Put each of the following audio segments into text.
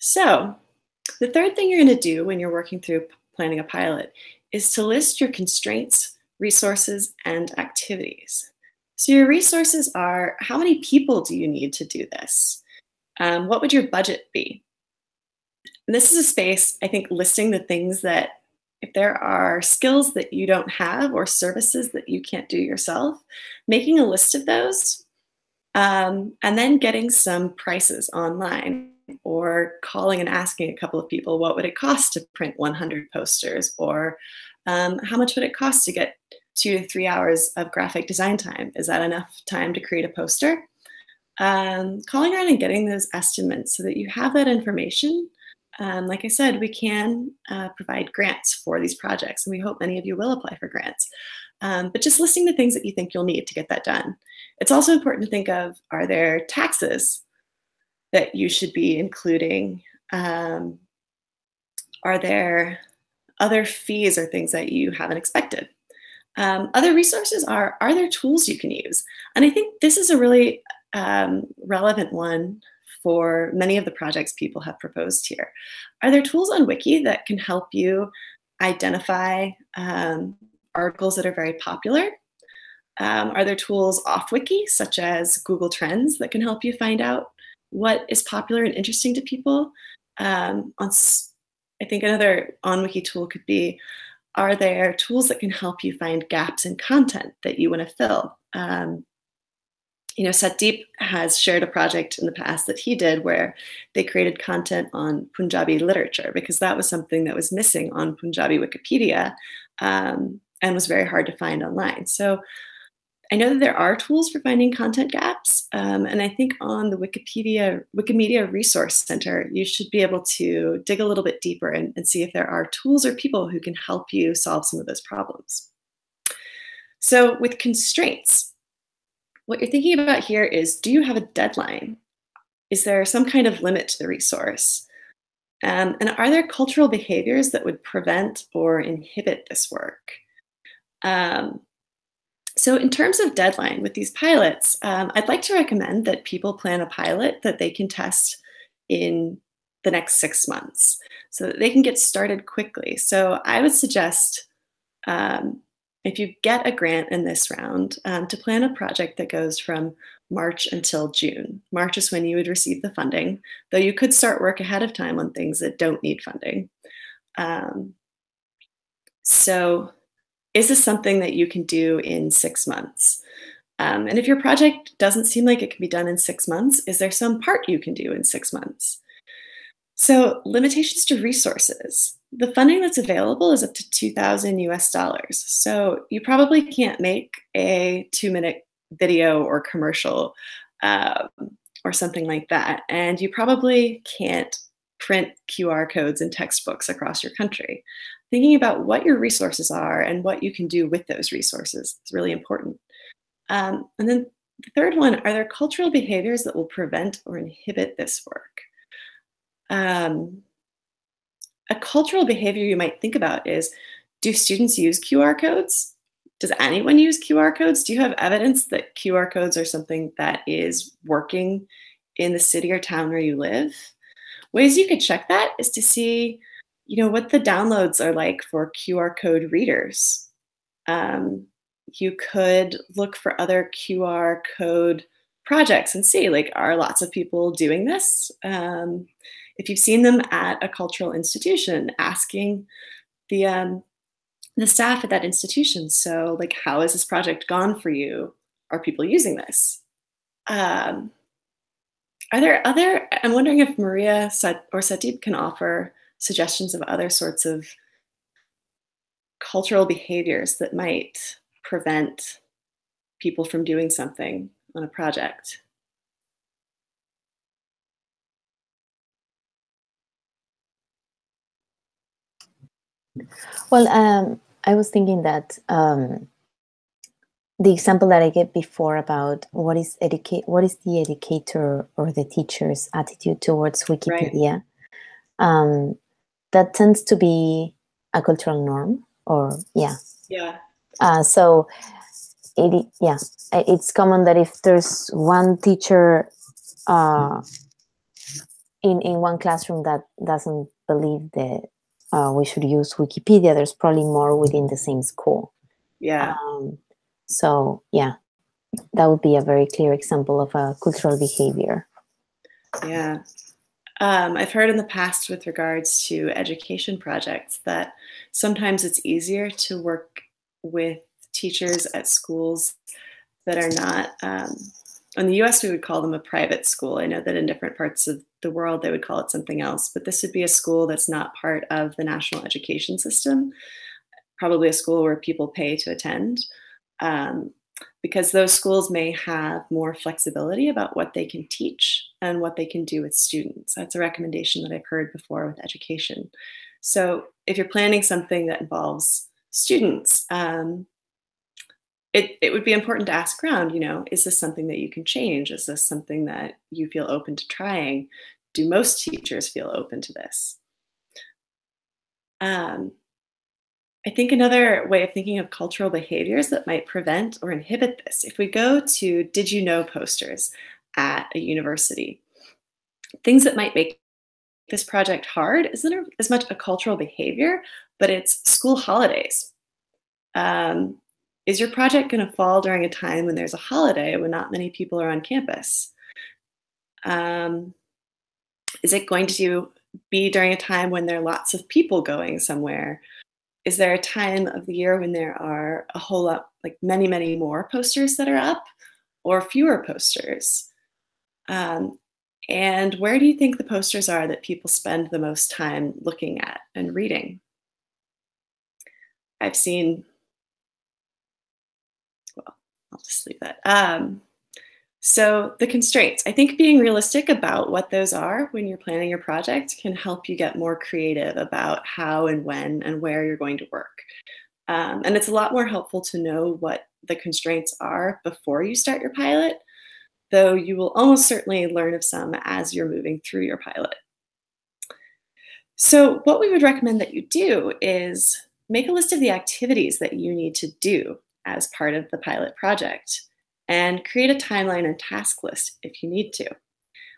So the third thing you're going to do when you're working through planning a pilot is to list your constraints, resources, and activities. So your resources are how many people do you need to do this? Um, what would your budget be? And this is a space, I think, listing the things that if there are skills that you don't have or services that you can't do yourself, making a list of those um, and then getting some prices online or calling and asking a couple of people what would it cost to print 100 posters or um, how much would it cost to get two to three hours of graphic design time is that enough time to create a poster um, calling around and getting those estimates so that you have that information um, like I said, we can uh, provide grants for these projects, and we hope many of you will apply for grants. Um, but just listing the things that you think you'll need to get that done. It's also important to think of, are there taxes that you should be including? Um, are there other fees or things that you haven't expected? Um, other resources are, are there tools you can use? And I think this is a really um, relevant one for many of the projects people have proposed here. Are there tools on Wiki that can help you identify um, articles that are very popular? Um, are there tools off Wiki, such as Google Trends, that can help you find out what is popular and interesting to people? Um, on, I think another on Wiki tool could be, are there tools that can help you find gaps in content that you want to fill? Um, you know, Satdeep has shared a project in the past that he did where they created content on Punjabi literature because that was something that was missing on Punjabi Wikipedia um, and was very hard to find online. So I know that there are tools for finding content gaps, um, and I think on the Wikipedia Wikimedia Resource Center, you should be able to dig a little bit deeper and, and see if there are tools or people who can help you solve some of those problems. So with constraints, what you're thinking about here is, do you have a deadline? Is there some kind of limit to the resource? Um, and are there cultural behaviors that would prevent or inhibit this work? Um, so in terms of deadline with these pilots, um, I'd like to recommend that people plan a pilot that they can test in the next six months so that they can get started quickly. So I would suggest um, if you get a grant in this round, um, to plan a project that goes from March until June. March is when you would receive the funding, though you could start work ahead of time on things that don't need funding. Um, so is this something that you can do in six months? Um, and if your project doesn't seem like it can be done in six months, is there some part you can do in six months? So limitations to resources. The funding that's available is up to 2000 US dollars. So you probably can't make a two minute video or commercial um, or something like that. And you probably can't print QR codes and textbooks across your country. Thinking about what your resources are and what you can do with those resources is really important. Um, and then the third one, are there cultural behaviors that will prevent or inhibit this work? Um, a cultural behavior you might think about is, do students use QR codes? Does anyone use QR codes? Do you have evidence that QR codes are something that is working in the city or town where you live? Ways you could check that is to see, you know, what the downloads are like for QR code readers. Um, you could look for other QR code projects and see, like, are lots of people doing this? Um, if you've seen them at a cultural institution, asking the um, the staff at that institution. So, like, how has this project gone for you? Are people using this? Um, are there other? I'm wondering if Maria or Satdeep can offer suggestions of other sorts of cultural behaviors that might prevent people from doing something on a project. Well, um, I was thinking that um, the example that I gave before about what is educate, what is the educator or the teacher's attitude towards Wikipedia, right. um, that tends to be a cultural norm, or yeah, yeah. Uh, so, it yeah, it's common that if there's one teacher uh, in in one classroom that doesn't believe that uh, we should use Wikipedia, there's probably more within the same school. Yeah. Um, so yeah, that would be a very clear example of a cultural behavior. Yeah. Um, I've heard in the past with regards to education projects that sometimes it's easier to work with teachers at schools that are not, um, in the US, we would call them a private school. I know that in different parts of the world, they would call it something else, but this would be a school that's not part of the national education system, probably a school where people pay to attend. Um, because those schools may have more flexibility about what they can teach and what they can do with students. That's a recommendation that I've heard before with education. So if you're planning something that involves students, um, it, it would be important to ask around, you know, is this something that you can change? Is this something that you feel open to trying? Do most teachers feel open to this? Um, I think another way of thinking of cultural behaviors that might prevent or inhibit this, if we go to did you know posters at a university, things that might make this project hard isn't as much a cultural behavior, but it's school holidays. Um, is your project going to fall during a time when there's a holiday when not many people are on campus? Um, is it going to be during a time when there are lots of people going somewhere? Is there a time of the year when there are a whole lot, like many, many more posters that are up or fewer posters? Um, and where do you think the posters are that people spend the most time looking at and reading? I've seen, well, I'll just leave that. Um, so the constraints, I think being realistic about what those are when you're planning your project can help you get more creative about how and when and where you're going to work. Um, and it's a lot more helpful to know what the constraints are before you start your pilot, though you will almost certainly learn of some as you're moving through your pilot. So what we would recommend that you do is make a list of the activities that you need to do as part of the pilot project and create a timeline and task list if you need to.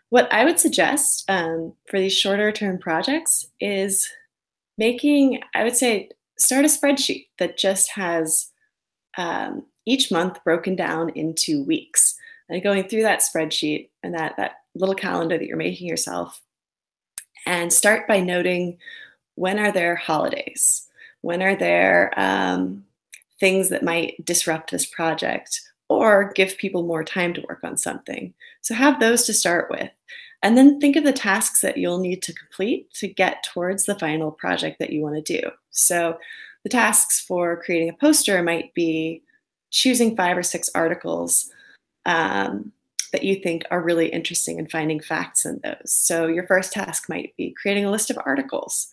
What I would suggest um, for these shorter term projects is making, I would say, start a spreadsheet that just has um, each month broken down into weeks. And going through that spreadsheet and that, that little calendar that you're making yourself, and start by noting when are there holidays? When are there um, things that might disrupt this project? Or give people more time to work on something. So have those to start with. And then think of the tasks that you'll need to complete to get towards the final project that you want to do. So the tasks for creating a poster might be choosing five or six articles um, that you think are really interesting and finding facts in those. So your first task might be creating a list of articles.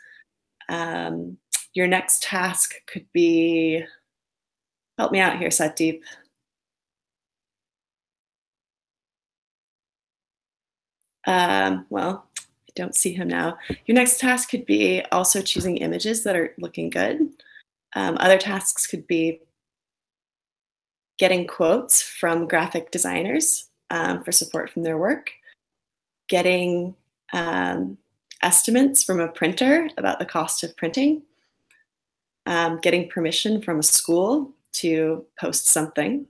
Um, your next task could be, help me out here, Satdeep. Um, well, I don't see him now. Your next task could be also choosing images that are looking good. Um, other tasks could be getting quotes from graphic designers um, for support from their work, getting um, estimates from a printer about the cost of printing, um, getting permission from a school to post something,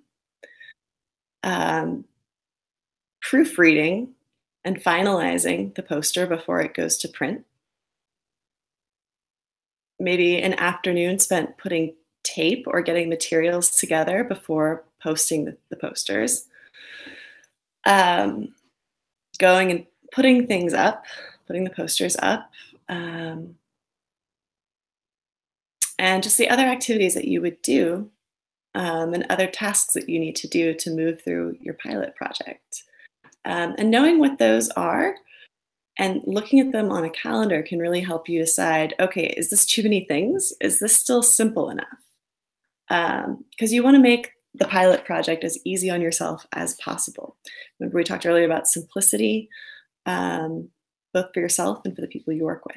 um, proofreading and finalizing the poster before it goes to print. Maybe an afternoon spent putting tape or getting materials together before posting the, posters. Um, going and putting things up, putting the posters up, um, and just the other activities that you would do um, and other tasks that you need to do to move through your pilot project. Um, and knowing what those are and looking at them on a calendar can really help you decide okay, is this too many things? Is this still simple enough? Because um, you want to make the pilot project as easy on yourself as possible. Remember, we talked earlier about simplicity, um, both for yourself and for the people you work with.